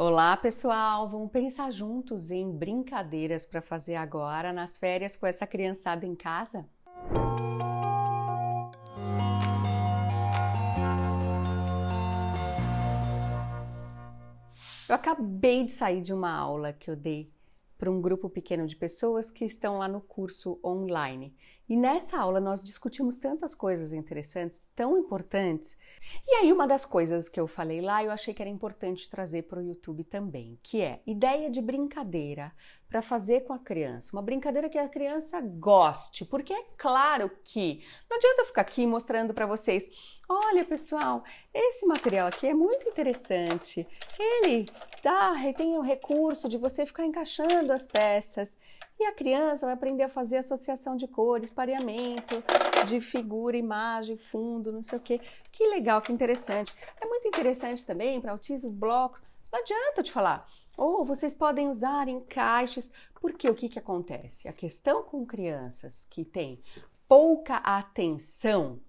Olá, pessoal! Vamos pensar juntos em brincadeiras para fazer agora nas férias com essa criançada em casa? Eu acabei de sair de uma aula que eu dei para um grupo pequeno de pessoas que estão lá no curso online. E nessa aula nós discutimos tantas coisas interessantes, tão importantes. E aí uma das coisas que eu falei lá, eu achei que era importante trazer para o YouTube também, que é ideia de brincadeira para fazer com a criança. Uma brincadeira que a criança goste, porque é claro que não adianta ficar aqui mostrando para vocês, olha pessoal, esse material aqui é muito interessante. Ele dá, tem o recurso de você ficar encaixando as peças. E a criança vai aprender a fazer associação de cores, pareamento, de figura, imagem, fundo, não sei o quê. Que legal, que interessante. É muito interessante também para autistas, blocos. Não adianta te falar. Ou vocês podem usar encaixes, porque o que, que acontece? A questão com crianças que têm pouca atenção,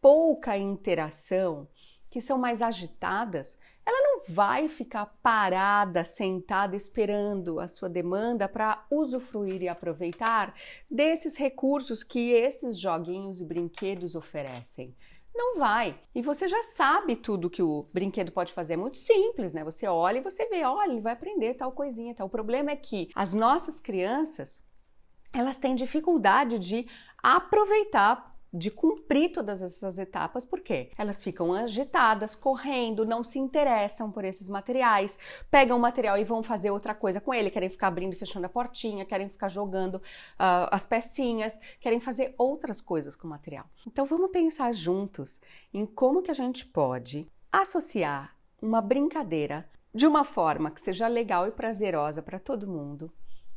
pouca interação, que são mais agitadas, ela não vai ficar parada, sentada, esperando a sua demanda para usufruir e aproveitar desses recursos que esses joguinhos e brinquedos oferecem. Não vai. E você já sabe tudo que o brinquedo pode fazer. É muito simples, né? Você olha e você vê, olha, ele vai aprender tal coisinha. Tal. O problema é que as nossas crianças, elas têm dificuldade de aproveitar de cumprir todas essas etapas, porque elas ficam agitadas, correndo, não se interessam por esses materiais, pegam o material e vão fazer outra coisa com ele, querem ficar abrindo e fechando a portinha, querem ficar jogando uh, as pecinhas, querem fazer outras coisas com o material. Então vamos pensar juntos em como que a gente pode associar uma brincadeira de uma forma que seja legal e prazerosa para todo mundo,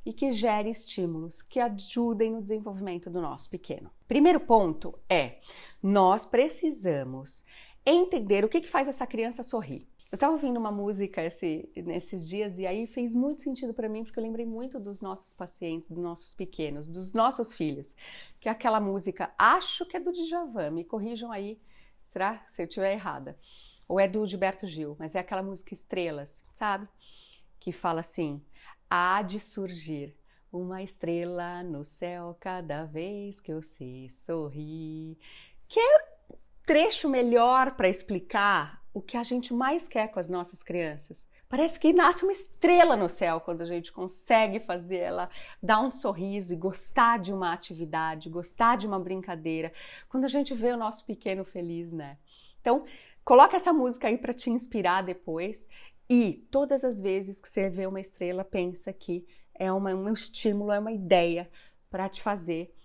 e que gere estímulos que ajudem no desenvolvimento do nosso pequeno. Primeiro ponto é: nós precisamos entender o que, que faz essa criança sorrir. Eu estava ouvindo uma música esse, nesses dias e aí fez muito sentido para mim porque eu lembrei muito dos nossos pacientes, dos nossos pequenos, dos nossos filhos, que é aquela música, acho que é do Djavan, me corrijam aí, será se eu estiver errada? Ou é do Gilberto Gil, mas é aquela música Estrelas, sabe? Que fala assim: há de surgir uma estrela no céu cada vez que eu se sorrir. Quer trecho melhor para explicar o que a gente mais quer com as nossas crianças? Parece que nasce uma estrela no céu quando a gente consegue fazer ela dar um sorriso e gostar de uma atividade, gostar de uma brincadeira, quando a gente vê o nosso pequeno feliz, né? Então, coloca essa música aí para te inspirar depois e todas as vezes que você vê uma estrela, pensa que é uma, um estímulo, é uma ideia para te fazer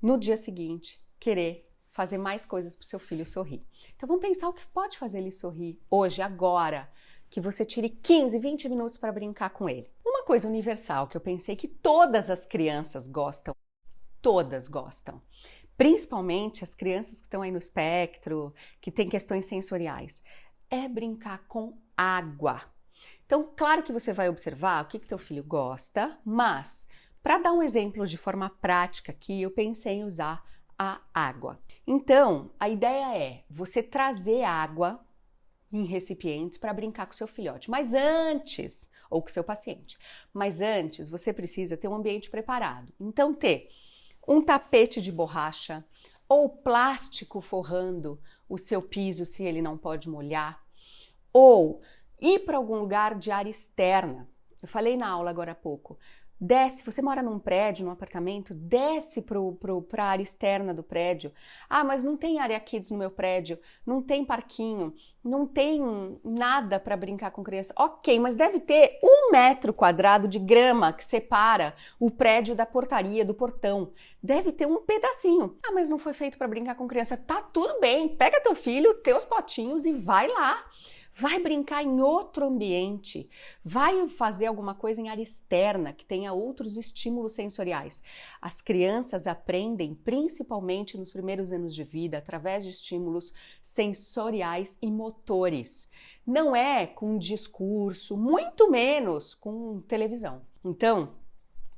no dia seguinte querer fazer mais coisas para o seu filho sorrir. Então vamos pensar o que pode fazer ele sorrir hoje, agora, que você tire 15, 20 minutos para brincar com ele. Uma coisa universal que eu pensei que todas as crianças gostam, todas gostam, principalmente as crianças que estão aí no espectro, que têm questões sensoriais, é brincar com água. Então, claro que você vai observar o que, que teu filho gosta, mas para dar um exemplo de forma prática aqui, eu pensei em usar a água. Então, a ideia é você trazer água em recipientes para brincar com seu filhote. Mas antes, ou com seu paciente, mas antes você precisa ter um ambiente preparado. Então, ter um tapete de borracha ou plástico forrando o seu piso se ele não pode molhar, ou ir para algum lugar de área externa. Eu falei na aula agora há pouco. Desce, você mora num prédio, num apartamento, desce para a área externa do prédio. Ah, mas não tem área kids no meu prédio, não tem parquinho, não tem nada para brincar com criança. Ok, mas deve ter um metro quadrado de grama que separa o prédio da portaria, do portão. Deve ter um pedacinho. Ah, mas não foi feito para brincar com criança. Tá tudo bem, pega teu filho, teus potinhos e vai lá. Vai brincar em outro ambiente, vai fazer alguma coisa em área externa que tenha outros estímulos sensoriais. As crianças aprendem principalmente nos primeiros anos de vida através de estímulos sensoriais e motores. Não é com discurso, muito menos com televisão. Então,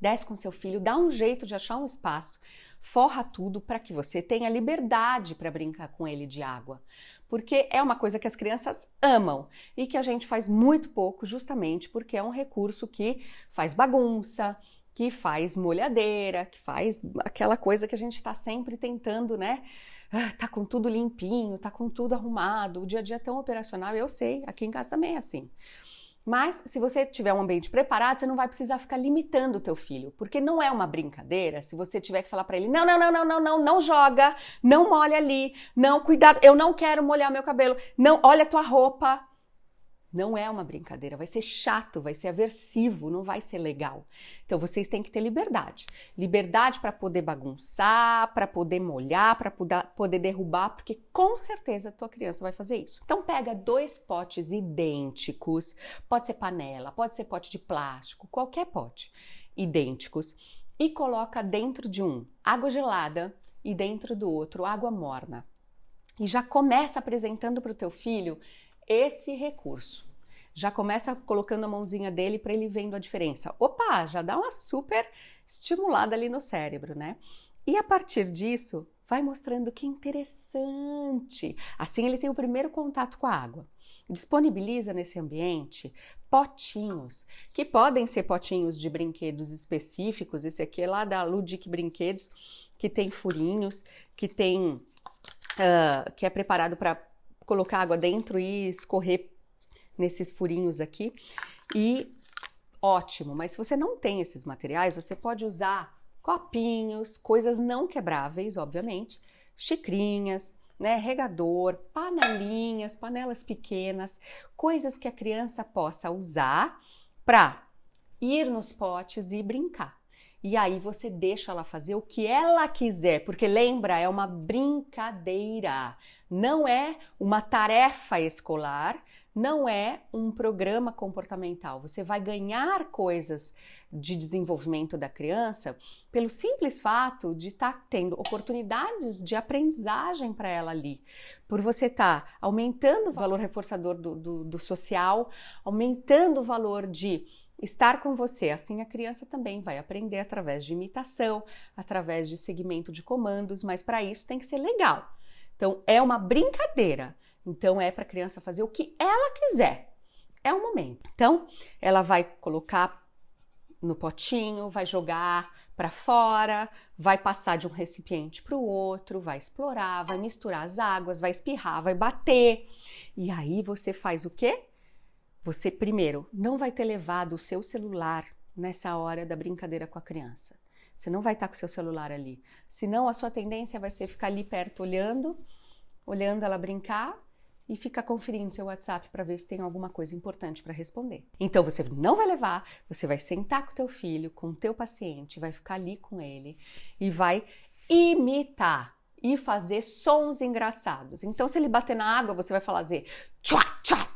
desce com seu filho, dá um jeito de achar um espaço, forra tudo para que você tenha liberdade para brincar com ele de água. Porque é uma coisa que as crianças amam e que a gente faz muito pouco, justamente porque é um recurso que faz bagunça, que faz molhadeira, que faz aquela coisa que a gente está sempre tentando, né? Ah, tá com tudo limpinho, tá com tudo arrumado, o dia a dia é tão operacional, eu sei, aqui em casa também é assim. Mas se você tiver um ambiente preparado, você não vai precisar ficar limitando o teu filho, porque não é uma brincadeira se você tiver que falar para ele: "Não, não, não, não, não, não, não joga, não molha ali, não, cuidado, eu não quero molhar meu cabelo. Não, olha a tua roupa". Não é uma brincadeira, vai ser chato, vai ser aversivo, não vai ser legal. Então vocês têm que ter liberdade. Liberdade para poder bagunçar, para poder molhar, para poder derrubar, porque com certeza a tua criança vai fazer isso. Então pega dois potes idênticos, pode ser panela, pode ser pote de plástico, qualquer pote, idênticos, e coloca dentro de um água gelada e dentro do outro água morna. E já começa apresentando para o teu filho esse recurso. Já começa colocando a mãozinha dele para ele vendo a diferença. Opa, já dá uma super estimulada ali no cérebro, né? E a partir disso, vai mostrando que interessante. Assim ele tem o primeiro contato com a água. Disponibiliza nesse ambiente potinhos, que podem ser potinhos de brinquedos específicos. Esse aqui é lá da Ludic Brinquedos, que tem furinhos, que tem uh, que é preparado para colocar água dentro e escorrer nesses furinhos aqui. E ótimo, mas se você não tem esses materiais, você pode usar copinhos, coisas não quebráveis, obviamente, xicrinhas, né, regador, panelinhas, panelas pequenas, coisas que a criança possa usar para ir nos potes e brincar. E aí você deixa ela fazer o que ela quiser, porque lembra, é uma brincadeira, não é uma tarefa escolar, não é um programa comportamental. Você vai ganhar coisas de desenvolvimento da criança pelo simples fato de estar tá tendo oportunidades de aprendizagem para ela ali. Por você estar tá aumentando o valor reforçador do, do, do social, aumentando o valor de estar com você. Assim a criança também vai aprender através de imitação, através de segmento de comandos, mas para isso tem que ser legal. Então é uma brincadeira. Então é para a criança fazer o que ela quiser. É o momento. Então ela vai colocar no potinho, vai jogar para fora, vai passar de um recipiente para o outro, vai explorar, vai misturar as águas, vai espirrar, vai bater. E aí você faz o quê? Você, primeiro, não vai ter levado o seu celular nessa hora da brincadeira com a criança. Você não vai estar com o seu celular ali. Senão, a sua tendência vai ser ficar ali perto olhando, olhando ela brincar e ficar conferindo seu WhatsApp para ver se tem alguma coisa importante para responder. Então você não vai levar, você vai sentar com o teu filho, com o teu paciente, vai ficar ali com ele e vai imitar e fazer sons engraçados. Então se ele bater na água, você vai fazer tchua, tchua,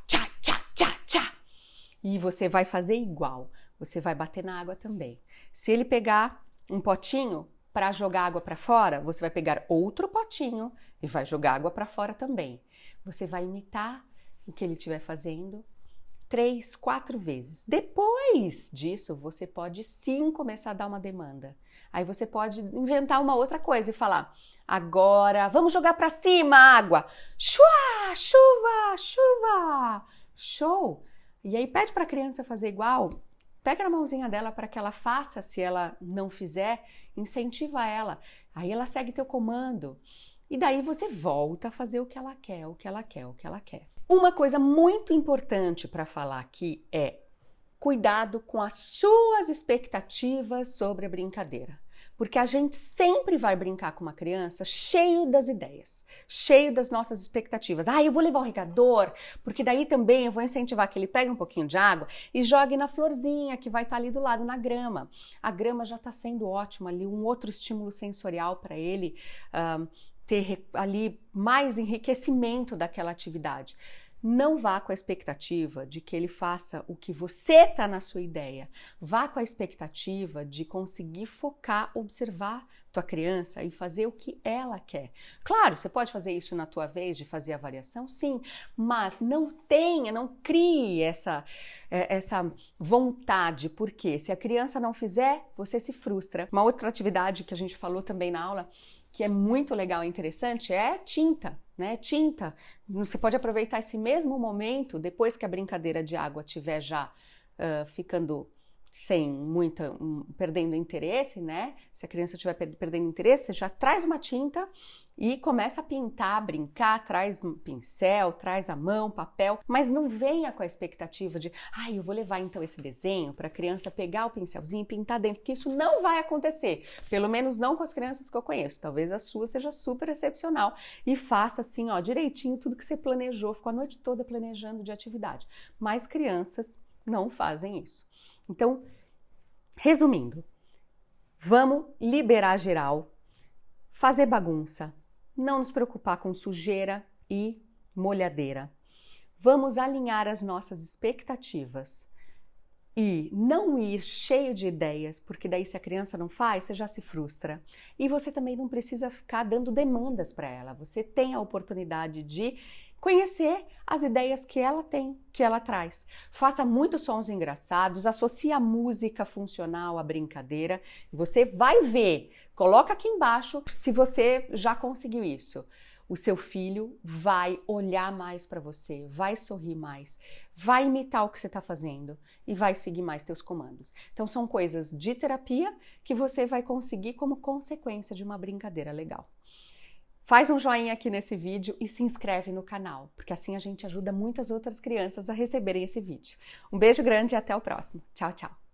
e você vai fazer igual. Você vai bater na água também. Se ele pegar um potinho para jogar água para fora, você vai pegar outro potinho e vai jogar água para fora também. Você vai imitar o que ele estiver fazendo três, quatro vezes. Depois disso, você pode sim começar a dar uma demanda. Aí você pode inventar uma outra coisa e falar: agora vamos jogar para cima água. Chua, chuva, chuva. Show! E aí pede para a criança fazer igual, pega na mãozinha dela para que ela faça, se ela não fizer, incentiva ela. Aí ela segue teu comando. E daí você volta a fazer o que ela quer, o que ela quer, o que ela quer. Uma coisa muito importante para falar aqui é cuidado com as suas expectativas sobre a brincadeira. Porque a gente sempre vai brincar com uma criança cheio das ideias, cheio das nossas expectativas. Ah, eu vou levar o regador, porque daí também eu vou incentivar que ele pegue um pouquinho de água e jogue na florzinha que vai estar ali do lado, na grama. A grama já está sendo ótima ali, um outro estímulo sensorial para ele uh, ter ali mais enriquecimento daquela atividade. Não vá com a expectativa de que ele faça o que você está na sua ideia. Vá com a expectativa de conseguir focar, observar tua criança e fazer o que ela quer. Claro, você pode fazer isso na tua vez de fazer a variação, sim, mas não tenha, não crie essa é, essa vontade, porque se a criança não fizer, você se frustra. Uma outra atividade que a gente falou também na aula que é muito legal e interessante é tinta, né? Tinta. Você pode aproveitar esse mesmo momento depois que a brincadeira de água estiver já uh, ficando sem muita, um, perdendo interesse, né? Se a criança estiver perdendo interesse, você já traz uma tinta e começa a pintar, brincar, traz um pincel, traz a mão, papel, mas não venha com a expectativa de, ai, ah, eu vou levar então esse desenho para a criança pegar o pincelzinho e pintar dentro, porque isso não vai acontecer, pelo menos não com as crianças que eu conheço. Talvez a sua seja super excepcional e faça assim, ó, direitinho tudo que você planejou, ficou a noite toda planejando de atividade. Mas crianças não fazem isso. Então, resumindo, vamos liberar geral, fazer bagunça, não nos preocupar com sujeira e molhadeira. Vamos alinhar as nossas expectativas e não ir cheio de ideias, porque daí se a criança não faz, você já se frustra. E você também não precisa ficar dando demandas para ela. Você tem a oportunidade de conhecer as ideias que ela tem, que ela traz. Faça muitos sons engraçados, associe a música funcional à brincadeira. Você vai ver, coloca aqui embaixo se você já conseguiu isso. O seu filho vai olhar mais para você, vai sorrir mais, vai imitar o que você está fazendo e vai seguir mais teus comandos. Então são coisas de terapia que você vai conseguir como consequência de uma brincadeira legal. Faz um joinha aqui nesse vídeo e se inscreve no canal, porque assim a gente ajuda muitas outras crianças a receberem esse vídeo. Um beijo grande e até o próximo. Tchau, tchau!